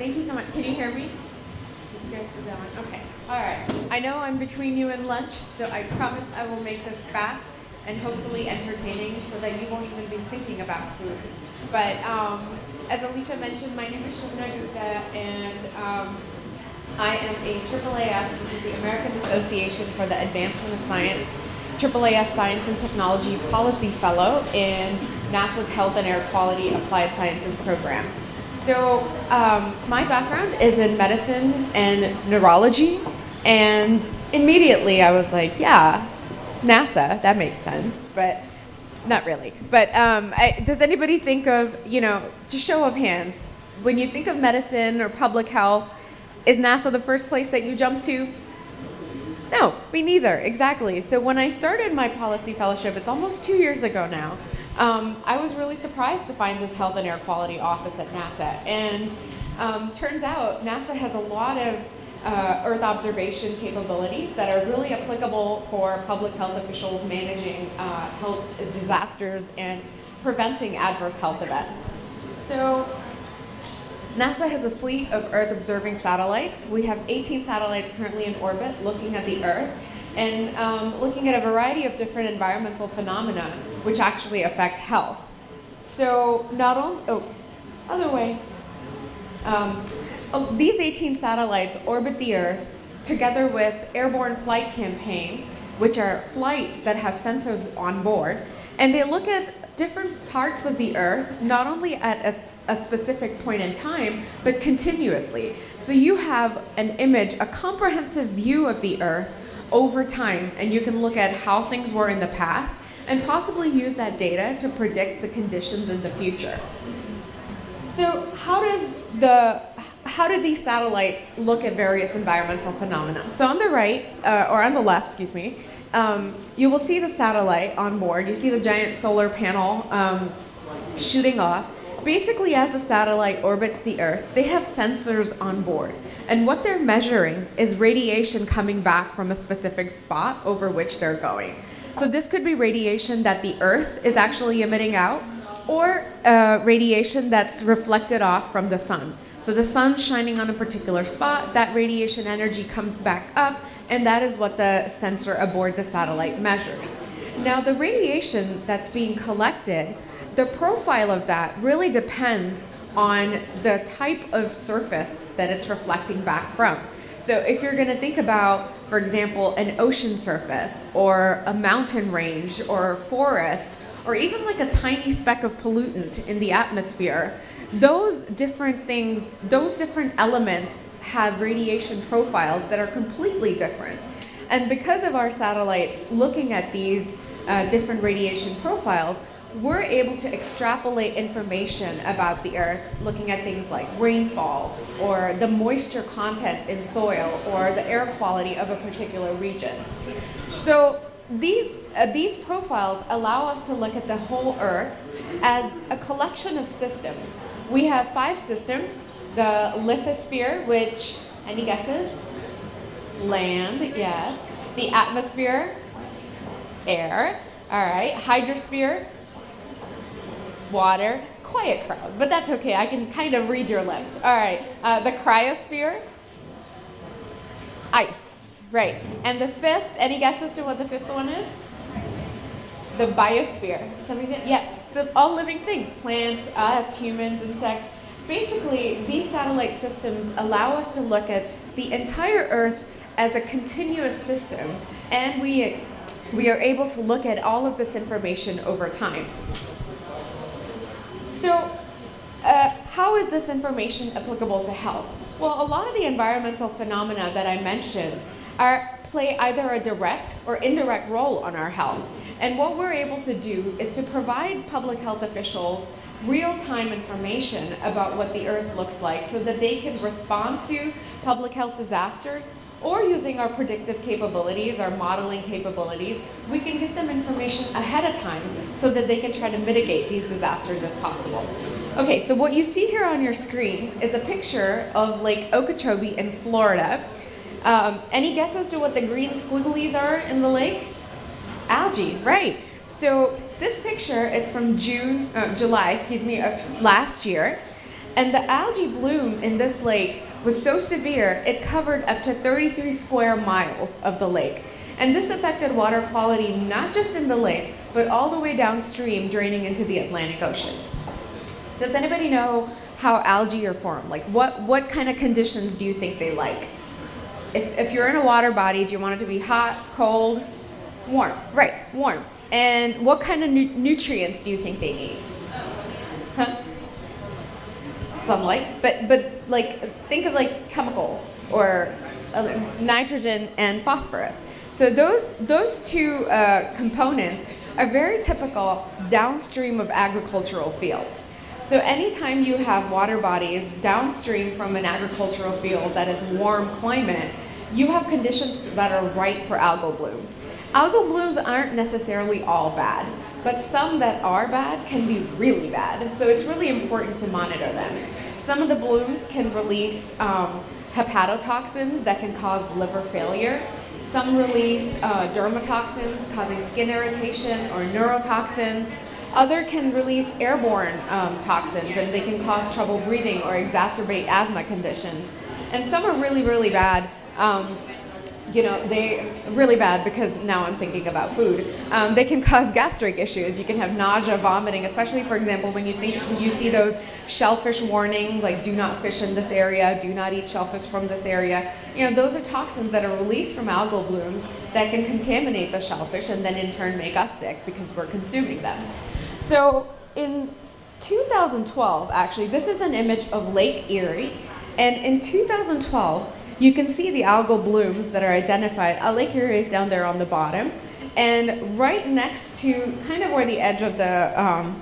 thank you so much. Can you hear me? Okay. All right. I know I'm between you and lunch, so I promise I will make this fast and hopefully entertaining so that you won't even be thinking about food. But um, as Alicia mentioned, my name is Shubna Gupta, and um, I am a AAAS, which is the American Association for the Advancement of Science, AAAS Science and Technology Policy Fellow in NASA's Health and Air Quality Applied Sciences program. So um, my background is in medicine and neurology, and immediately I was like, yeah, NASA, that makes sense, but not really. But um, I, does anybody think of, you know, just show of hands, when you think of medicine or public health, is NASA the first place that you jump to? No, me neither, exactly. So when I started my policy fellowship, it's almost two years ago now, um, I was really surprised to find this health and air quality office at NASA. And um, turns out NASA has a lot of uh, Earth observation capabilities that are really applicable for public health officials managing uh, health disasters and preventing adverse health events. So NASA has a fleet of Earth observing satellites. We have 18 satellites currently in orbit looking at the Earth and um, looking at a variety of different environmental phenomena which actually affect health. So not only, oh, other way. Um, oh, these 18 satellites orbit the Earth together with airborne flight campaigns, which are flights that have sensors on board, and they look at different parts of the Earth, not only at a, a specific point in time, but continuously. So you have an image, a comprehensive view of the Earth over time, and you can look at how things were in the past and possibly use that data to predict the conditions in the future. So how does the how do these satellites look at various environmental phenomena? So on the right, uh, or on the left, excuse me, um, you will see the satellite on board. You see the giant solar panel um, shooting off. Basically, as the satellite orbits the Earth, they have sensors on board. And what they're measuring is radiation coming back from a specific spot over which they're going. So this could be radiation that the Earth is actually emitting out, or uh, radiation that's reflected off from the sun. So the sun's shining on a particular spot, that radiation energy comes back up, and that is what the sensor aboard the satellite measures. Now the radiation that's being collected the profile of that really depends on the type of surface that it's reflecting back from. So if you're going to think about, for example, an ocean surface or a mountain range or a forest or even like a tiny speck of pollutant in the atmosphere, those different things, those different elements have radiation profiles that are completely different. And because of our satellites looking at these uh, different radiation profiles, we're able to extrapolate information about the earth looking at things like rainfall or the moisture content in soil or the air quality of a particular region. So these, uh, these profiles allow us to look at the whole earth as a collection of systems. We have five systems, the lithosphere, which, any guesses? Land, yes. The atmosphere, air, all right. Hydrosphere, water, quiet crowd, but that's okay. I can kind of read your lips. All right, uh, the cryosphere, ice, right. And the fifth, any guesses to what the fifth one is? The biosphere. Somebody, yeah, so all living things, plants, us, humans, insects. Basically, these satellite systems allow us to look at the entire Earth as a continuous system, and we, we are able to look at all of this information over time. So uh, how is this information applicable to health? Well, a lot of the environmental phenomena that I mentioned are, play either a direct or indirect role on our health. And what we're able to do is to provide public health officials real-time information about what the earth looks like so that they can respond to public health disasters or using our predictive capabilities, our modeling capabilities, we can get them information ahead of time so that they can try to mitigate these disasters if possible. Okay, so what you see here on your screen is a picture of Lake Okeechobee in Florida. Um, any guess as to what the green squigglies are in the lake? Algae, right. So this picture is from June, uh, July, excuse me, of last year. And the algae bloom in this lake was so severe, it covered up to 33 square miles of the lake. And this affected water quality not just in the lake, but all the way downstream, draining into the Atlantic Ocean. Does anybody know how algae are formed? Like what, what kind of conditions do you think they like? If, if you're in a water body, do you want it to be hot, cold, warm? Right, warm. And what kind of nu nutrients do you think they need? Huh? Sunlight, but but like think of like chemicals or uh, nitrogen and phosphorus. So those those two uh, components are very typical downstream of agricultural fields. So anytime you have water bodies downstream from an agricultural field that is warm climate, you have conditions that are right for algal blooms. Algal blooms aren't necessarily all bad, but some that are bad can be really bad. So it's really important to monitor them. Some of the blooms can release um, hepatotoxins that can cause liver failure. Some release uh, dermatoxins causing skin irritation or neurotoxins. Other can release airborne um, toxins and they can cause trouble breathing or exacerbate asthma conditions. And some are really, really bad. Um, you know, they really bad because now I'm thinking about food. Um, they can cause gastric issues. You can have nausea, vomiting, especially for example when you think you see those shellfish warnings like do not fish in this area, do not eat shellfish from this area. You know, those are toxins that are released from algal blooms that can contaminate the shellfish and then in turn make us sick because we're consuming them. So in 2012, actually, this is an image of Lake Erie. And in 2012, you can see the algal blooms that are identified. Uh, Lake Erie is down there on the bottom. And right next to, kind of where the edge of the, um,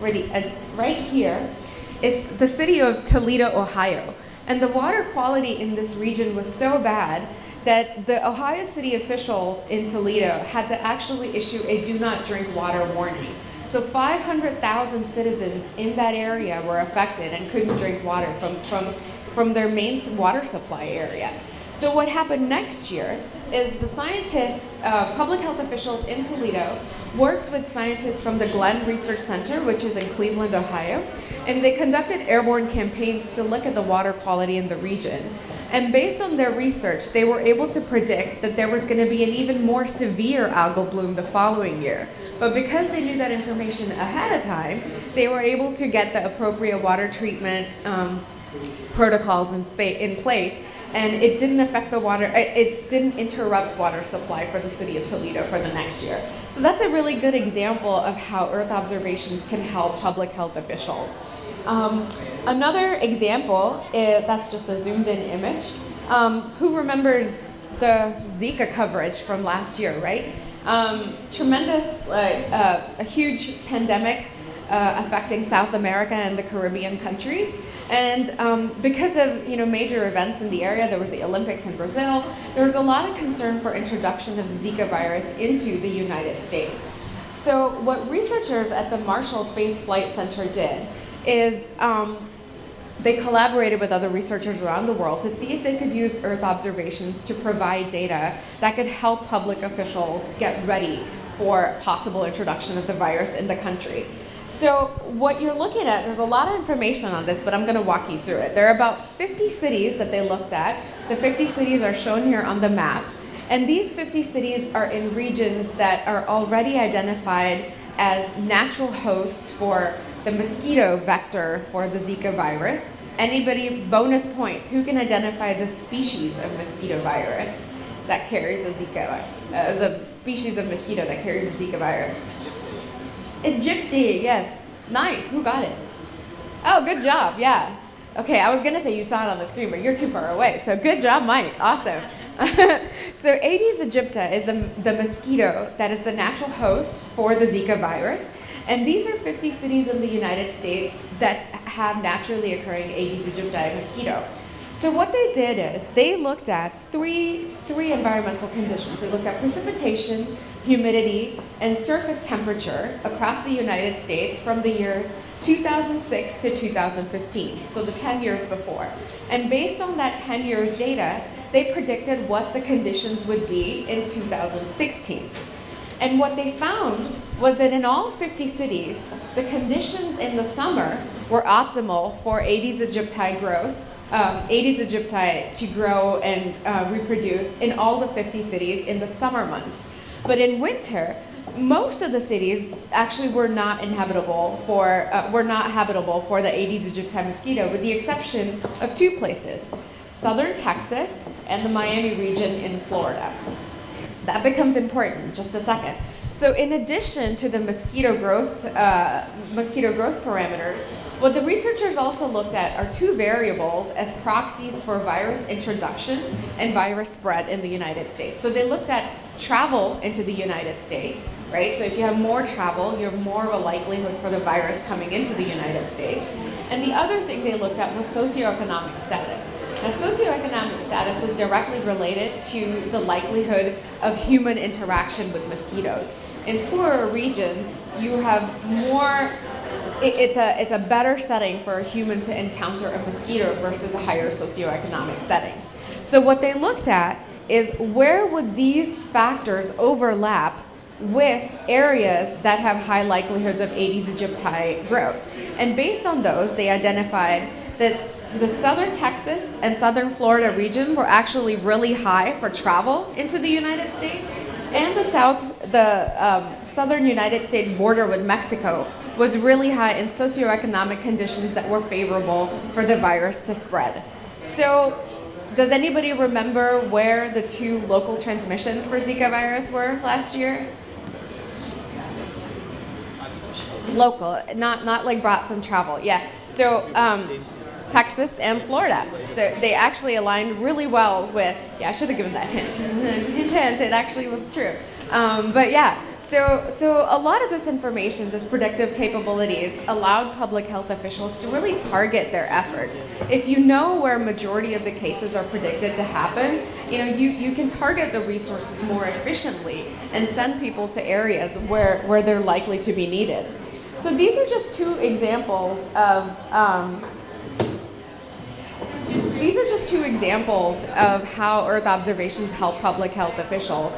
where the, uh, right here, is the city of Toledo, Ohio. And the water quality in this region was so bad that the Ohio city officials in Toledo had to actually issue a do not drink water warning. So 500,000 citizens in that area were affected and couldn't drink water from, from from their main water supply area. So what happened next year is the scientists, uh, public health officials in Toledo, worked with scientists from the Glenn Research Center, which is in Cleveland, Ohio, and they conducted airborne campaigns to look at the water quality in the region. And based on their research, they were able to predict that there was going to be an even more severe algal bloom the following year. But because they knew that information ahead of time, they were able to get the appropriate water treatment um, protocols in, in place and it didn't affect the water, it didn't interrupt water supply for the city of Toledo for the next year. So that's a really good example of how Earth observations can help public health officials. Um, another example, is, that's just a zoomed in image. Um, who remembers the Zika coverage from last year, right? Um, tremendous, uh, uh, a huge pandemic uh, affecting South America and the Caribbean countries. And um, because of you know major events in the area, there was the Olympics in Brazil, there was a lot of concern for introduction of Zika virus into the United States. So what researchers at the Marshall Space Flight Center did is um, they collaborated with other researchers around the world to see if they could use Earth observations to provide data that could help public officials get ready for possible introduction of the virus in the country. So what you're looking at, there's a lot of information on this, but I'm going to walk you through it. There are about 50 cities that they looked at. The 50 cities are shown here on the map. And these 50 cities are in regions that are already identified as natural hosts for the mosquito vector for the Zika virus. Anybody, bonus points, who can identify the species of mosquito virus that carries the Zika, uh, the species of mosquito that carries the Zika virus? Aegypti, yes. Nice. Who got it? Oh, good job. Yeah. Okay, I was to say you saw it on the screen, but you're too far away. So good job, Mike. Awesome. so Aedes aegypti is the, the mosquito that is the natural host for the Zika virus. And these are 50 cities in the United States that have naturally occurring Aedes aegypti mosquito. So what they did is they looked at three, three environmental conditions. They looked at precipitation, humidity, and surface temperature across the United States from the years 2006 to 2015, so the 10 years before. And based on that 10 years data, they predicted what the conditions would be in 2016. And what they found was that in all 50 cities, the conditions in the summer were optimal for Aedes aegypti growth, um, Aedes aegypti to grow and uh, reproduce in all the 50 cities in the summer months. But in winter, most of the cities actually were not inhabitable for, uh, were not habitable for the Aedes aegypti mosquito, with the exception of two places, southern Texas and the Miami region in Florida. That becomes important just a second. So in addition to the mosquito growth, uh, mosquito growth parameters, what the researchers also looked at are two variables as proxies for virus introduction and virus spread in the United States. So they looked at travel into the United States, right? So if you have more travel, you have more of a likelihood for the virus coming into the United States. And the other thing they looked at was socioeconomic status. Now, socioeconomic status is directly related to the likelihood of human interaction with mosquitoes. In poorer regions, you have more it, it's, a, it's a better setting for a human to encounter a mosquito versus a higher socioeconomic setting. So what they looked at is where would these factors overlap with areas that have high likelihoods of Aedes aegypti growth. And based on those, they identified that the southern Texas and southern Florida region were actually really high for travel into the United States, and the south, the um, southern United States border with Mexico was really high in socioeconomic conditions that were favorable for the virus to spread. So does anybody remember where the two local transmissions for Zika virus were last year? Local, not, not like brought from travel, yeah. So um, Texas and Florida. So they actually aligned really well with, yeah, I should have given that hint. hint, hint, it actually was true. Um, but yeah, so, so a lot of this information, this predictive capabilities, allowed public health officials to really target their efforts. If you know where majority of the cases are predicted to happen, you know, you, you can target the resources more efficiently and send people to areas where, where they're likely to be needed. So these are just two examples of um, two examples of how Earth observations help public health officials.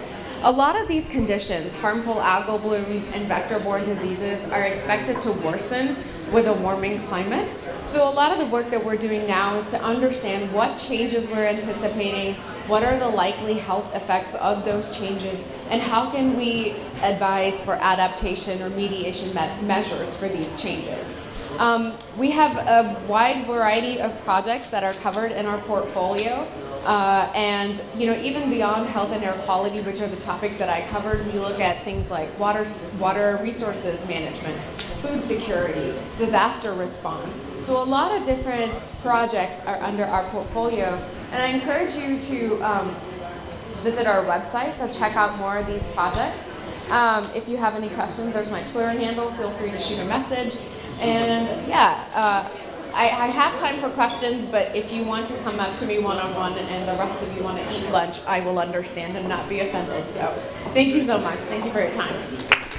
A lot of these conditions, harmful algal blooms and vector-borne diseases, are expected to worsen with a warming climate. So a lot of the work that we're doing now is to understand what changes we're anticipating, what are the likely health effects of those changes, and how can we advise for adaptation or mediation me measures for these changes. Um, we have a wide variety of projects that are covered in our portfolio. Uh, and you know, even beyond health and air quality, which are the topics that I covered, we look at things like water, water resources management, food security, disaster response. So a lot of different projects are under our portfolio, and I encourage you to um, visit our website to check out more of these projects. Um, if you have any questions, there's my Twitter handle. Feel free to shoot a message. And yeah. Uh, I, I, have time for questions, but if you want to come up to me one-on-one -on -one and the rest of you want to eat lunch, I will understand and not be offended. So thank you so much. Thank you for your time.